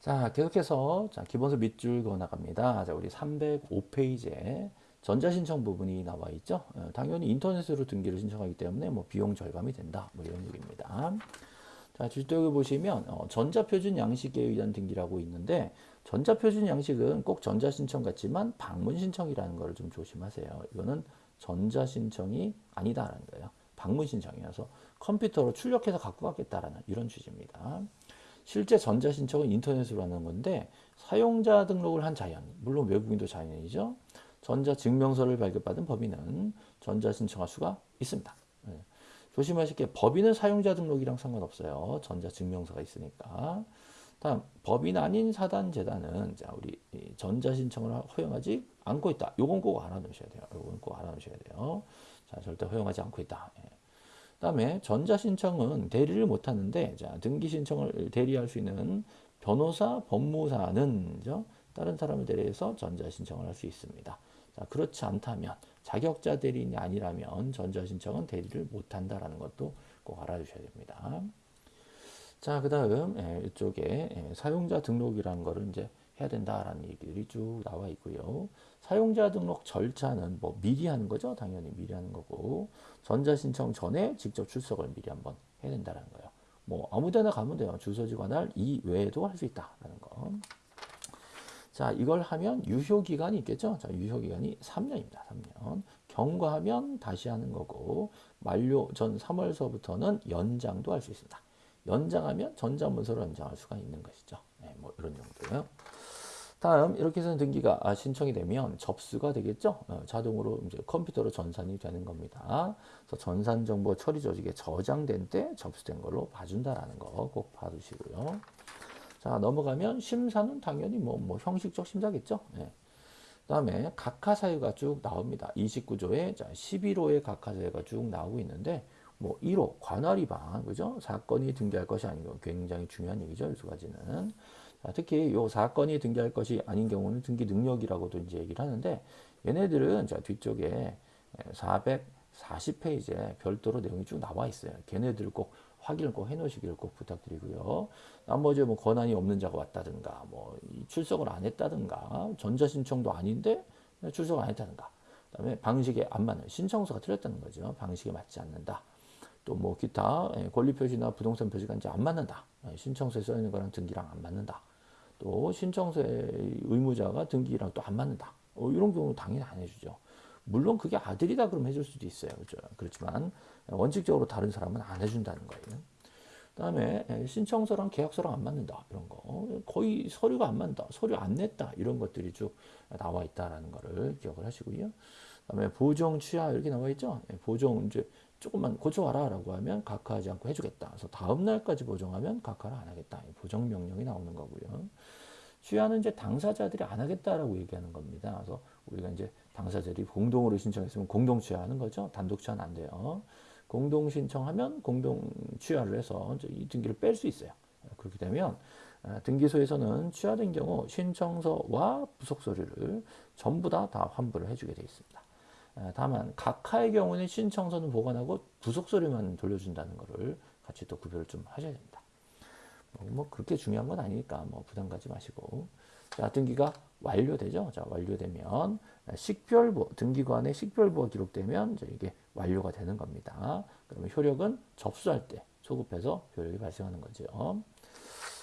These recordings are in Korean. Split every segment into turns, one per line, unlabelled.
자, 계속해서 자, 기본서 밑줄 그어 나갑니다. 자, 우리 305페이지에 전자신청 부분이 나와 있죠. 어, 당연히 인터넷으로 등기를 신청하기 때문에 뭐 비용 절감이 된다. 뭐 이런 얘기입니다. 자, 주택을 보시면 어, 전자표준 양식에 의한 등기라고 있는데 전자표준 양식은 꼭 전자신청 같지만 방문신청이라는 걸 좀 조심하세요. 이거는 전자신청이 아니다라는 거예요. 방문신청이어서 컴퓨터로 출력해서 갖고 가겠다라는 이런 취지입니다. 실제 전자신청은 인터넷으로 하는 건데 사용자 등록을 한 자연, 물론 외국인도 자연이죠. 전자증명서를 발급받은 법인은 전자신청할 수가 있습니다. 네. 조심하실 게 법인은 사용자 등록이랑 상관없어요. 전자증명서가 있으니까. 다음 법인 아닌 사단 재단은 자 우리 전자 신청을 허용하지 않고 있다. 요건 꼭 알아놓으셔야 돼요. 요건 꼭 알아놓으셔야 돼요. 자 절대 허용하지 않고 있다. 예. 그다음에 전자신청은 대리를 못하는데 자 등기 신청을 대리할 수 있는 변호사, 법무사는 죠 다른 사람을 대리해서 전자신청을 할 수 있습니다. 자 그렇지 않다면 자격자 대리인이 아니라면 전자신청은 대리를 못한다라는 것도 꼭 알아주셔야 됩니다. 자, 그 다음, 예, 이쪽에 예, 사용자 등록이라는 거를 이제 해야 된다라는 얘기들이 쭉 나와 있고요. 사용자 등록 절차는 뭐 미리 하는 거죠. 당연히 미리 하는 거고. 전자신청 전에 직접 출석을 미리 한번 해야 된다는 거예요. 뭐 아무 데나 가면 돼요. 주소지 관할 이 외에도 할 수 있다라는 거. 자, 이걸 하면 유효 기간이 있겠죠. 자, 유효 기간이 3년입니다. 3년. 경과하면 다시 하는 거고 만료 전 3월서부터는 연장도 할 수 있습니다. 연장하면 전자문서로 연장할 수가 있는 것이죠. 네, 뭐 이런 정도예요. 다음 이렇게 해서 등기가 아, 신청이 되면 접수가 되겠죠. 어, 자동으로 이제 컴퓨터로 전산이 되는 겁니다. 그래서 전산 정보 처리 조직에 저장된 때 접수된 걸로 봐준다라는 거 꼭 봐두시고요. 자 넘어가면 심사는 당연히 뭐, 뭐 형식적 심사겠죠. 네. 그다음에 각하 사유가 쭉 나옵니다. 29조에 자 11호의 각하 사유가 쭉 나오고 있는데 뭐 1호 관할 위반 그죠? 사건이 등기할 것이 아닌 거 굉장히 중요한 얘기죠. 두 가지는. 자, 특히 요 사건이 등기할 것이 아닌 경우는 등기 능력이라고도 이제 얘기를 하는데 얘네들은 자 뒤쪽에 440페이지에 별도로 내용이 쭉 나와 있어요. 걔네들 꼭 확인을 꼭 해놓으시기를 꼭 부탁드리고요. 나머지 뭐 권한이 없는 자가 왔다든가, 뭐 출석을 안 했다든가, 전자신청도 아닌데 출석 안 했다든가, 그다음에 방식에 안 맞는 신청서가 틀렸다는 거죠. 방식에 맞지 않는다. 또 뭐 기타 예, 권리 표시나 부동산 표시가 이제 안 맞는다. 예, 신청서에 써 있는 거랑 등기랑 안 맞는다. 또 신청서의 의무자가 등기랑 또 안 맞는다. 어, 이런 경우는 당연히 안 해주죠. 물론 그게 아들이다 그러면 해줄 수도 있어요. 그렇죠? 그렇지만 원칙적으로 다른 사람은 안 해준다는 거예요. 그다음에 예, 신청서랑 계약서랑 안 맞는다 이런 거 거의 서류가 안 맞는다 서류 안 냈다 이런 것들이 쭉 나와 있다라는 거를 기억을 하시고요. 그다음에 보정 취하 이렇게 나와 있죠. 보정 이제 조금만 고쳐와라 라고 하면 각하하지 않고 해주겠다. 그래서 다음 날까지 보정하면 각하를 안 하겠다. 보정 명령이 나오는 거고요. 취하는 이제 당사자들이 안 하겠다라고 얘기하는 겁니다. 그래서 우리가 이제 당사자들이 공동으로 신청했으면 공동 취하하는 거죠. 단독 취하는 안 돼요. 공동 신청하면 공동 취하를 해서 이 등기를 뺄 수 있어요. 그렇게 되면 아, 등기소에서는 취하된 경우 신청서와 부속 서류를 전부 다 다 환불을 해주게 되어 있습니다. 아, 다만 각하의 경우는 신청서는 보관하고 부속 서류만 돌려준다는 것을 같이 또 구별을 좀 하셔야 됩니다. 뭐, 뭐 그렇게 중요한 건 아니니까 뭐 부담 가지 마시고 자 등기가 완료되죠. 자 완료되면 식별부 등기관의 식별부가 기록되면 이제 이게 완료가 되는 겁니다. 그러면 효력은 접수할 때 소급해서 효력이 발생하는 거죠.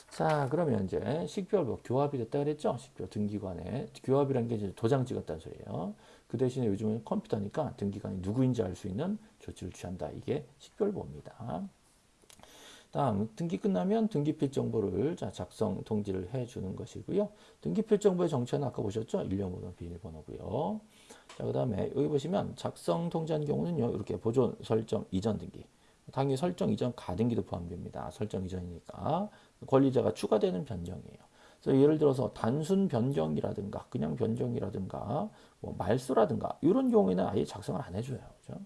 자 그러면 이제 식별부 교합이 됐다 그랬죠. 식별 등기관에 교합이라는 게 이제 도장 찍었다는 소리예요. 그 대신에 요즘은 컴퓨터니까 등기관이 누구인지 알 수 있는 조치를 취한다. 이게 식별보입니다. 다음 등기 끝나면 등기필 정보를 자, 작성 통지를 해주는 것이고요. 등기필 정보의 정체는 아까 보셨죠? 일련번호, 비밀번호고요. 자, 그 다음에 여기 보시면 작성 통지한 경우는요. 이렇게 보존 설정 이전 등기. 당연히 설정 이전 가등기도 포함됩니다. 설정 이전이니까 권리자가 추가되는 변경이에요. 그래서 예를 들어서 단순 변경이라든가 그냥 변경이라든가 뭐 말소라든가 이런 경우에는 아예 작성을 안 해줘요. 그죠?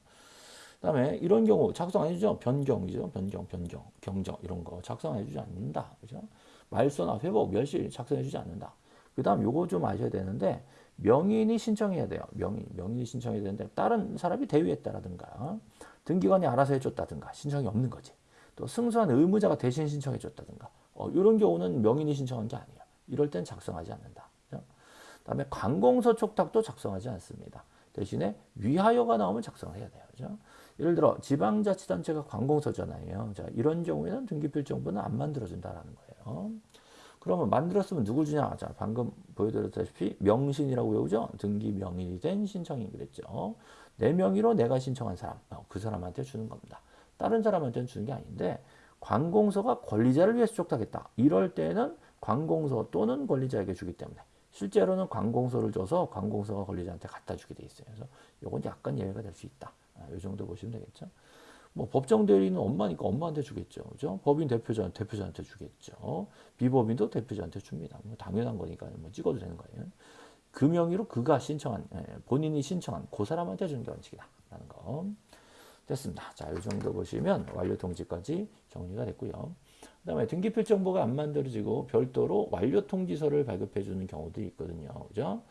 그다음에 이런 경우 작성 안 해주죠. 변경이죠. 변경, 변경, 경정 이런 거 작성 안 해주지 않는다. 그죠? 말소나 회복, 멸실 작성해주지 않는다. 그다음 요거 좀 아셔야 되는데 명인이 신청해야 돼요. 명인, 명인이 신청해야 되는데 다른 사람이 대위했다라든가 등기관이 알아서 해줬다든가 신청이 없는 거지. 또 승소한 의무자가 대신 신청해줬다든가 어, 이런 경우는 명인이 신청한 게 아니에요. 이럴 땐 작성하지 않는다. 그죠? 그다음에 관공서 촉탁도 작성하지 않습니다. 대신에 위하여가 나오면 작성해야 돼요. 그죠? 예를 들어 지방자치단체가 관공서잖아요. 자, 이런 경우에는 등기필 정보는 안 만들어준다라는 거예요. 그러면 만들었으면 누굴 주냐? 자, 방금 보여드렸다시피 명신이라고 외우죠? 등기 명인이 된 신청인 그랬죠. 내 명의로 내가 신청한 사람, 어, 그 사람한테 주는 겁니다. 다른 사람한테는 주는 게 아닌데 관공서가 권리자를 위해서 촉탁했다. 이럴 때는 관공서 또는 권리자에게 주기 때문에 실제로는 관공서를 줘서 관공서가 권리자한테 갖다 주게 돼 있어요. 그래서 이건 약간 예외가 될 수 있다. 아, 이 정도 보시면 되겠죠. 뭐 법정 대리는 엄마니까 엄마한테 주겠죠. 그죠? 법인 대표자 대표자한테 주겠죠. 비법인도 대표자한테 줍니다. 뭐 당연한 거니까 뭐 찍어도 되는 거예요. 그 명의로 그가 신청한 예, 본인이 신청한 그 사람한테 주는 게 원칙이다라는 거. 됐습니다. 자, 이 정도 보시면 완료 통지까지 정리가 됐고요. 그 다음에 등기필 정보가 안 만들어지고 별도로 완료 통지서를 발급해 주는 경우도 있거든요. 그죠?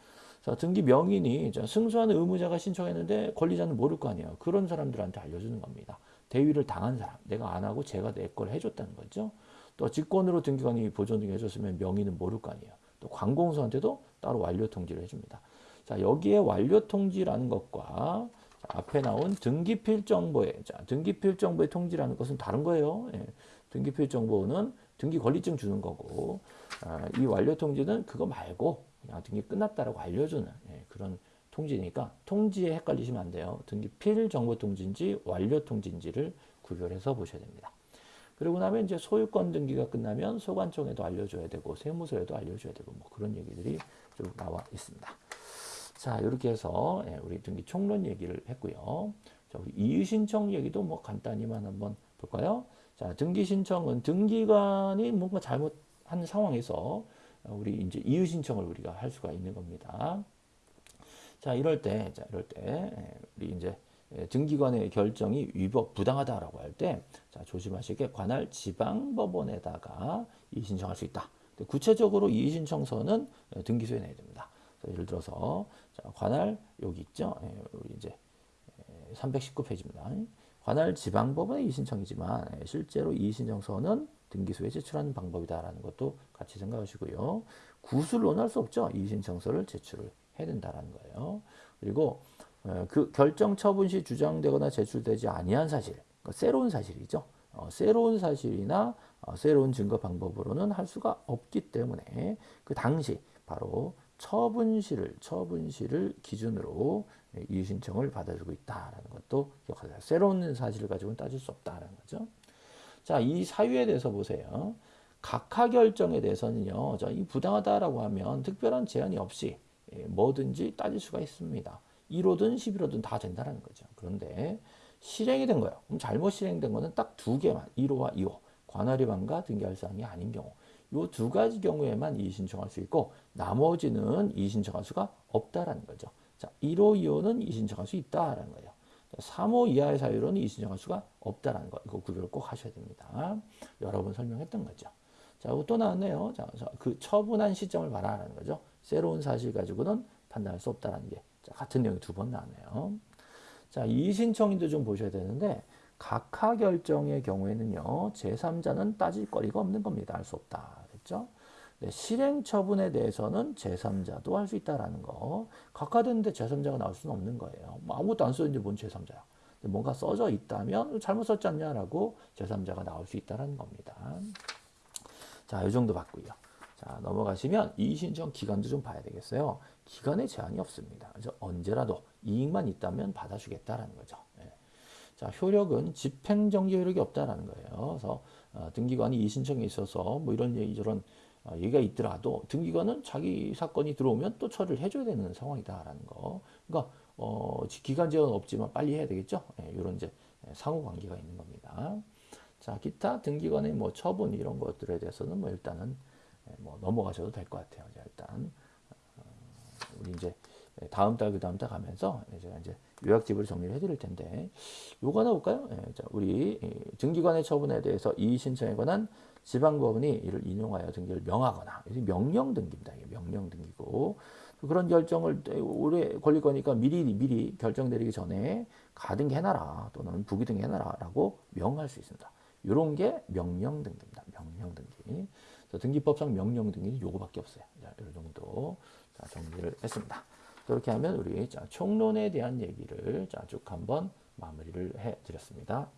자, 등기 명인이 승소하는 의무자가 신청했는데 권리자는 모를 거 아니에요. 그런 사람들한테 알려주는 겁니다. 대위를 당한 사람, 내가 안 하고 제가 내 걸 해줬다는 거죠. 또 직권으로 등기관이 보존 등기 해줬으면 명의는 모를 거 아니에요. 또 관공서한테도 따로 완료 통지를 해줍니다. 자, 여기에 완료 통지라는 것과 자, 앞에 나온 등기필 정보에 자, 등기필 정보의 통지라는 것은 다른 거예요. 예. 등기필 정보는 등기 권리증 주는 거고 아, 이 완료 통지는 그거 말고 그냥 등기 끝났다라고 알려주는 예, 그런 통지니까 통지에 헷갈리시면 안 돼요. 등기 필 정보 통지인지 완료 통지인지를 구별해서 보셔야 됩니다. 그리고 나면 이제 소유권 등기가 끝나면 소관청에도 알려줘야 되고 세무서에도 알려줘야 되고 뭐 그런 얘기들이 쭉 나와 있습니다. 자 이렇게 해서 예, 우리 등기 총론 얘기를 했고요. 자 우리 이의 신청 얘기도 뭐 간단히만 한번 볼까요? 자 등기 신청은 등기관이 뭔가 잘못한 상황에서 우리 이제 이의 신청을 우리가 할 수가 있는 겁니다. 자 이럴 때, 자 이럴 때 예, 우리 이제 등기관의 결정이 위법 부당하다라고 할 때, 자 조심하시게 관할 지방법원에다가 이의 신청할 수 있다. 구체적으로 이의 신청서는 등기소에 내야 됩니다. 예를 들어서 자, 관할 여기 있죠. 예, 우리 이제 319페이지입니다. 관할 지방법원의 이의 신청이지만 실제로 이의 신청서는 등기소에 제출하는 방법이다라는 것도 같이 생각하시고요. 구술 논할 수 없죠. 이의신청서를 제출을 해야 된다라는 거예요. 그리고 어, 그 결정 처분 시 주장되거나 제출되지 아니한 사실, 그러니까 새로운 사실이죠. 어, 새로운 사실이나 어, 새로운 증거 방법으로는 할 수가 없기 때문에 그 당시 바로 처분시를 처분시를 기준으로 이의 신청을 받아주고 있다라는 것도 기억하세요. 새로운 사실을 가지고는 따질 수 없다라는 거죠. 자, 이 사유에 대해서 보세요. 각하 결정에 대해서는요, 자, 이 부당하다라고 하면 특별한 제한이 없이 예, 뭐든지 따질 수가 있습니다. 1호든 11호든 다 된다는 거죠. 그런데 실행이 된 거예요. 그럼 잘못 실행된 거는 딱 두 개만, 1호와 2호. 관할위반과 등기할 사항이 아닌 경우. 이두 가지 경우에만 이의 신청할 수 있고 나머지는 이의 신청할 수가 없다라는 거죠. 자, 1호, 2호는 이의 신청할 수 있다라는 거예요. 3호 이하의 사유로는 이의 신청할 수가 없다라는 거. 이거 구별을 꼭 하셔야 됩니다. 여러 번 설명했던 거죠. 자, 또 나왔네요. 자, 그 처분한 시점을 말하는 거죠. 새로운 사실 가지고는 판단할 수 없다라는 게 자, 같은 내용이 두 번 나왔네요. 자, 이의 신청인도 좀 보셔야 되는데 각하 결정의 경우에는요. 제3자는 따질 거리가 없는 겁니다. 할수 없다. 그랬죠? 네, 실행 처분에 대해서는 제3자도 할 수 있다라는 거. 각하됐는데 제3자가 나올 수는 없는 거예요. 뭐 아무것도 안 써있는데 뭔 제3자야. 뭔가 써져 있다면 잘못 썼지 않냐라고 제3자가 나올 수 있다는 겁니다. 자, 이 정도 봤고요. 자, 넘어가시면 이의신청 기간도 좀 봐야 되겠어요. 기간에 제한이 없습니다. 그래서 언제라도 이익만 있다면 받아주겠다라는 거죠. 네. 자, 효력은 집행정지 효력이 없다라는 거예요. 그래서 어, 등기관이 이의신청에 있어서 뭐 이런 얘기 저런 어, 얘기가 있더라도 등기관은 자기 사건이 들어오면 또 처리를 해줘야 되는 상황이다라는 거. 그러니까 어, 기간 제한 없지만 빨리 해야 되겠죠. 네, 이런 이제 상호 관계가 있는 겁니다. 자, 기타 등기관의 뭐 처분 이런 것들에 대해서는 뭐 일단은 뭐 넘어가셔도 될 것 같아요. 자, 일단 어, 우리 이제 다음 달 그 다음 달 가면서 제가 이제 요약집을 정리를 해드릴 텐데 요거 하나 볼까요? 예, 자, 우리 등기관의 처분에 대해서 이의 신청에 관한 지방법원이 이를 인용하여 등기를 명하거나 명령 등기입니다. 명령 등기고 그런 결정을 오래 걸릴 거니까 미리 미리 결정 내리기 전에 가등기 해놔라 또는 부기등기 해놔라라고 명할 수 있습니다. 이런 게 명령 등기입니다. 명령 등기. 등기법상 명령 등기는 요거밖에 없어요. 자, 이 정도 자, 정리를 했습니다. 그렇게 하면 우리 자, 총론에 대한 얘기를 자, 쭉 한번 마무리를 해 드렸습니다.